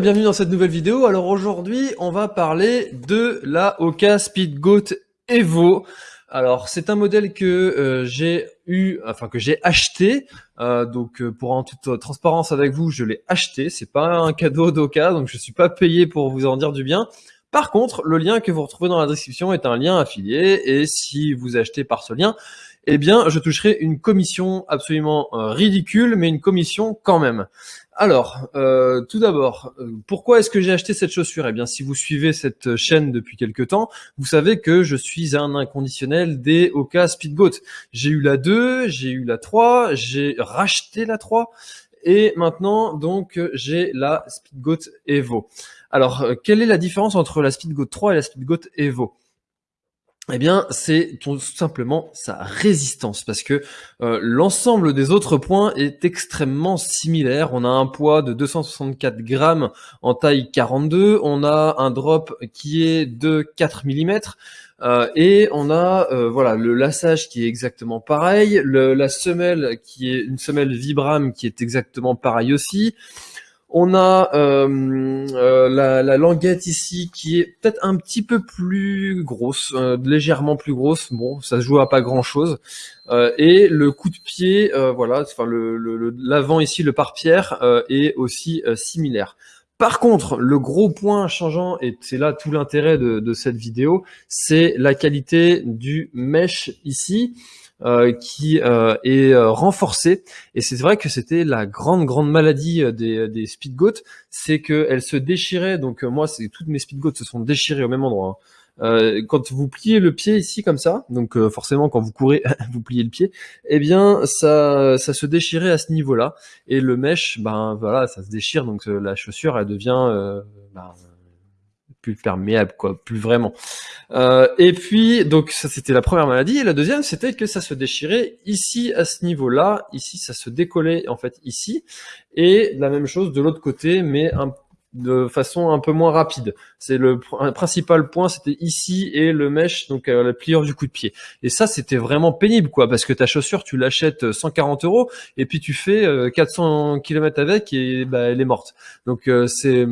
Bienvenue dans cette nouvelle vidéo. Alors aujourd'hui, on va parler de la Oka Speedgoat Evo. Alors c'est un modèle que euh, j'ai eu, enfin que j'ai acheté. Euh, donc euh, pour en toute transparence avec vous, je l'ai acheté. C'est pas un cadeau d'Oka, donc je suis pas payé pour vous en dire du bien. Par contre, le lien que vous retrouvez dans la description est un lien affilié et si vous achetez par ce lien, eh bien, je toucherai une commission absolument ridicule, mais une commission quand même. Alors, euh, tout d'abord, euh, pourquoi est-ce que j'ai acheté cette chaussure? Eh bien, si vous suivez cette chaîne depuis quelques temps, vous savez que je suis un inconditionnel des Oka Speedgoat. J'ai eu la 2, j'ai eu la 3, j'ai racheté la 3, et maintenant, donc, j'ai la Speedgoat Evo. Alors, euh, quelle est la différence entre la Speedgoat 3 et la Speedgoat Evo? Eh bien, c'est tout simplement sa résistance, parce que euh, l'ensemble des autres points est extrêmement similaire. On a un poids de 264 grammes en taille 42, on a un drop qui est de 4 mm, euh, et on a euh, voilà le lassage qui est exactement pareil, la semelle qui est une semelle Vibram qui est exactement pareil aussi. On a euh, euh, la, languette ici qui est peut-être un petit peu plus grosse, euh, légèrement plus grosse. Bon, ça se joue à pas grand-chose. et le coup de pied, voilà, enfin le l'avant ici, le pare-pierre est aussi similaire. Par contre, le gros point changeant, et c'est là tout l'intérêt de, cette vidéo, c'est la qualité du mesh ici. Euh, qui euh, est euh, renforcée. Et c'est vrai que c'était la grande grande maladie des, des speedgoats, c'est qu'elles se déchiraient. Donc moi, c'est toutes mes speedgoats se sont déchirées au même endroit. Hein. Quand vous pliez le pied ici comme ça, donc forcément quand vous courez, vous pliez le pied, eh bien ça, ça se déchirait à ce niveau-là. Et le mesh, ben voilà, ça se déchire, donc la chaussure elle devient ben, plus perméable, quoi, plus vraiment. Euh, et puis, donc ça c'était la première maladie. Et la deuxième, c'était que ça se déchirait ici à ce niveau-là. Ici, ça se décollait en fait ici. Et la même chose de l'autre côté, mais un, de façon un peu moins rapide. C'est le principal point, c'était ici et le mesh, donc euh, la pliure du coup de pied. Et ça, c'était vraiment pénible, quoi, parce que ta chaussure, tu l'achètes 140 euros et puis tu fais 400 km avec et bah, elle est morte. Donc euh, c'est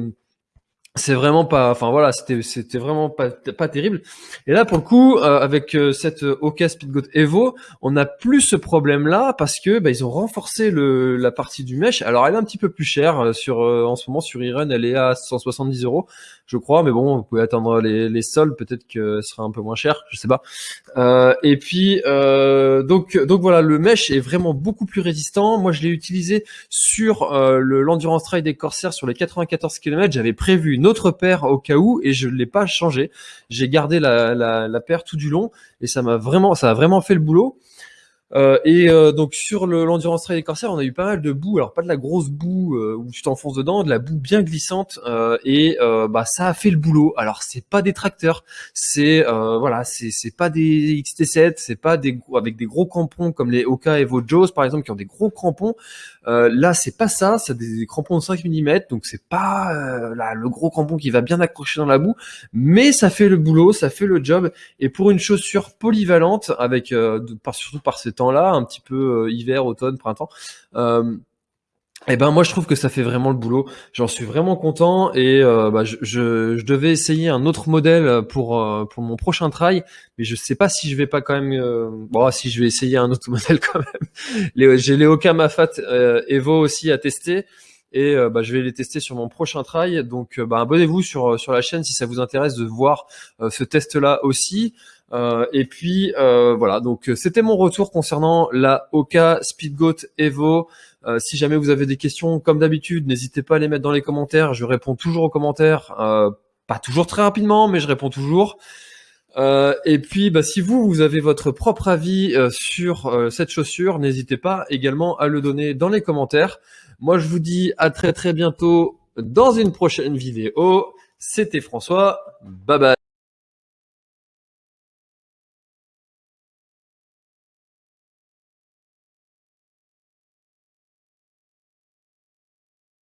c'est vraiment pas enfin voilà c'était c'était vraiment pas pas terrible. Et là pour le coup euh, avec euh, cette Oka Speedgoat Evo on n'a plus ce problème là parce que bah, ils ont renforcé le la partie du mesh. Alors elle est un petit peu plus chère euh, sur en ce moment sur Iron elle est à 170 euros je crois. Mais bon vous pouvez attendre les, les soldes peut-être que ce sera un peu moins cher je sais pas. Et puis donc donc voilà le mesh est vraiment beaucoup plus résistant. Moi je l'ai utilisé sur le l'endurance trail des Corsair sur les 94 km j'avais prévu autre paire au cas où et je ne l'ai pas changé. J'ai gardé la, la, paire tout du long et ça m'a vraiment, ça a vraiment fait le boulot. Euh, et euh, donc sur l'endurance trail des corsaires, on a eu pas mal de boue. Alors pas de la grosse boue euh, où tu t'enfonces dedans, de la boue bien glissante. et bah ça a fait le boulot. Alors c'est pas des tracteurs, c'est voilà, c'est pas des XT7, c'est pas des avec des gros crampons comme les Oka Evo Joes par exemple qui ont des gros crampons. là c'est pas ça, c'est des, crampons de 5 mm, donc c'est pas là, le gros crampon qui va bien accrocher dans la boue, mais ça fait le boulot, ça fait le job. Et pour une chaussure polyvalente avec par, surtout par ces temps là un petit peu euh, hiver, automne, printemps. Euh, eh ben moi je trouve que ça fait vraiment le boulot. J'en suis vraiment content et euh, bah, je, je, devais essayer un autre modèle pour pour mon prochain trail, mais je sais pas si je vais pas quand même. bon si je vais essayer un autre modèle quand même. J'ai les Oka Mafat Evo aussi à tester et bah, je vais les tester sur mon prochain trail. Donc bah, abonnez-vous sur sur la chaîne si ça vous intéresse de voir ce test là aussi. Euh, et puis euh, voilà, donc euh, c'était mon retour concernant la Oka Speedgoat Evo. si jamais vous avez des questions, comme d'habitude, n'hésitez pas à les mettre dans les commentaires. Je réponds toujours aux commentaires, pas toujours très rapidement, mais je réponds toujours. et puis, bah, si vous, vous avez votre propre avis sur cette chaussure, n'hésitez pas également à le donner dans les commentaires. Moi, je vous dis à très très bientôt dans une prochaine vidéo. C'était François. Bye bye.